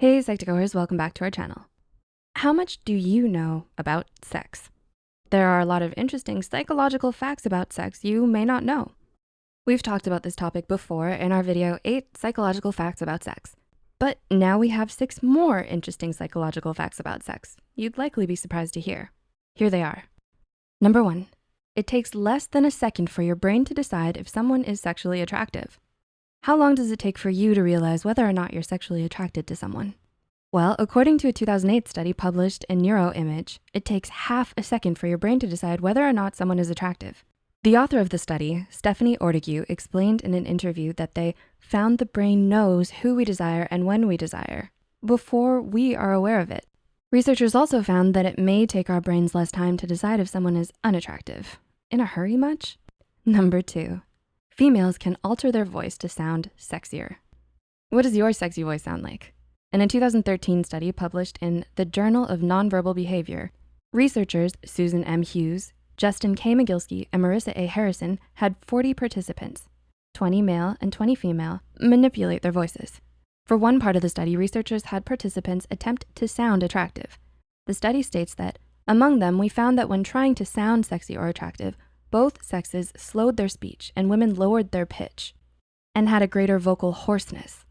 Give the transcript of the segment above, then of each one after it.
Hey Psych2Goers, welcome back to our channel. How much do you know about sex? There are a lot of interesting psychological facts about sex you may not know. We've talked about this topic before in our video, eight psychological facts about sex. But now we have six more interesting psychological facts about sex you'd likely be surprised to hear. Here they are. Number one, it takes less than a second for your brain to decide if someone is sexually attractive. How long does it take for you to realize whether or not you're sexually attracted to someone? Well, according to a 2008 study published in Neuroimage, it takes half a second for your brain to decide whether or not someone is attractive. The author of the study, Stephanie Ortigue, explained in an interview that they found the brain knows who we desire and when we desire before we are aware of it. Researchers also found that it may take our brains less time to decide if someone is unattractive. In a hurry much? Number two, females can alter their voice to sound sexier. What does your sexy voice sound like? In a 2013 study published in the Journal of Nonverbal Behavior, researchers Susan M. Hughes, Justin K. Mogilski, and Marissa A. Harrison had 40 participants, 20 male and 20 female, manipulate their voices. For one part of the study, researchers had participants attempt to sound attractive. The study states that among them, we found that when trying to sound sexy or attractive, both sexes slowed their speech and women lowered their pitch and had a greater vocal hoarseness.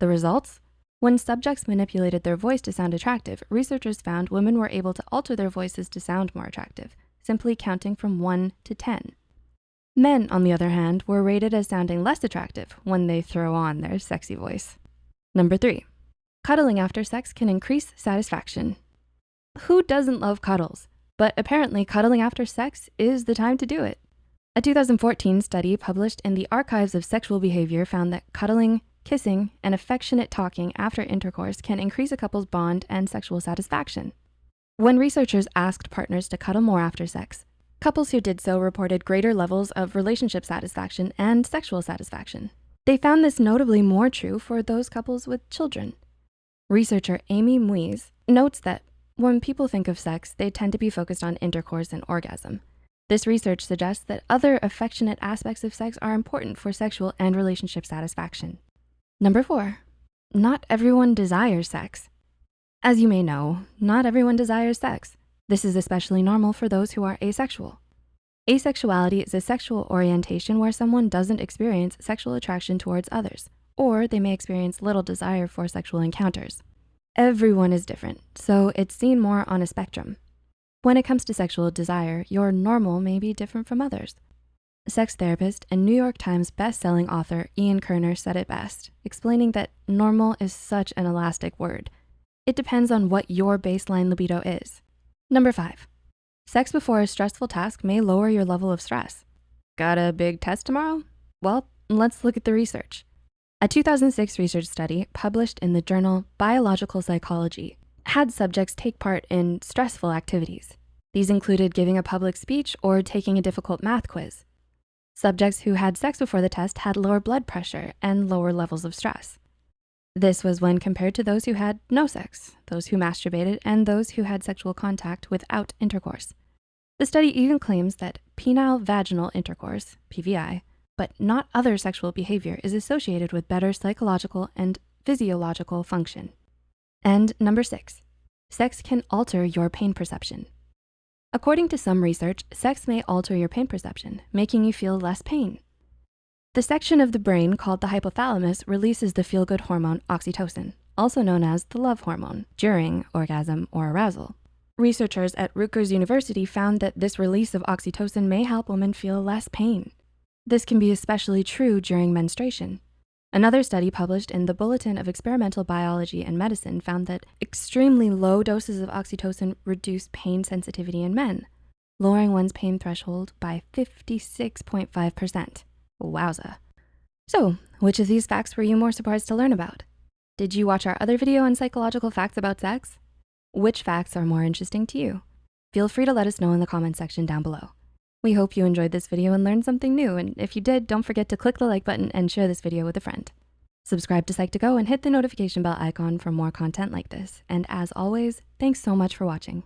The results? When subjects manipulated their voice to sound attractive, researchers found women were able to alter their voices to sound more attractive, simply counting from one to 10. Men, on the other hand, were rated as sounding less attractive when they throw on their sexy voice. Number three, cuddling after sex can increase satisfaction. Who doesn't love cuddles? But apparently cuddling after sex is the time to do it. A 2014 study published in the Archives of Sexual Behavior found that cuddling, kissing, and affectionate talking after intercourse can increase a couple's bond and sexual satisfaction. When researchers asked partners to cuddle more after sex, couples who did so reported greater levels of relationship satisfaction and sexual satisfaction. They found this notably more true for those couples with children. Researcher Amy Muise notes that when people think of sex, they tend to be focused on intercourse and orgasm. This research suggests that other affectionate aspects of sex are important for sexual and relationship satisfaction. Number four, not everyone desires sex. As you may know, not everyone desires sex. This is especially normal for those who are asexual. Asexuality is a sexual orientation where someone doesn't experience sexual attraction towards others, or they may experience little desire for sexual encounters. Everyone is different, so it's seen more on a spectrum. When it comes to sexual desire, your normal may be different from others. Sex therapist and New York Times bestselling author Ian Kerner said it best, explaining that normal is such an elastic word. It depends on what your baseline libido is. Number five, sex before a stressful task may lower your level of stress. Got a big test tomorrow? Well, let's look at the research. A 2006 research study published in the journal Biological Psychology had subjects take part in stressful activities. These included giving a public speech or taking a difficult math quiz. Subjects who had sex before the test had lower blood pressure and lower levels of stress. This was when compared to those who had no sex, those who masturbated, and those who had sexual contact without intercourse. The study even claims that penile vaginal intercourse, PVI, but not other sexual behavior is associated with better psychological and physiological function. And number six, sex can alter your pain perception. According to some research, sex may alter your pain perception, making you feel less pain. The section of the brain called the hypothalamus releases the feel-good hormone oxytocin, also known as the love hormone, during orgasm or arousal. Researchers at Rutgers University found that this release of oxytocin may help women feel less pain. This can be especially true during menstruation. Another study published in the Bulletin of Experimental Biology and Medicine found that extremely low doses of oxytocin reduce pain sensitivity in men, lowering one's pain threshold by 56.5%. Wowza. So, which of these facts were you more surprised to learn about? Did you watch our other video on psychological facts about sex? Which facts are more interesting to you? Feel free to let us know in the comment section down below. We hope you enjoyed this video and learned something new. And if you did, don't forget to click the like button and share this video with a friend. Subscribe to Psych2Go and hit the notification bell icon for more content like this. And as always, thanks so much for watching.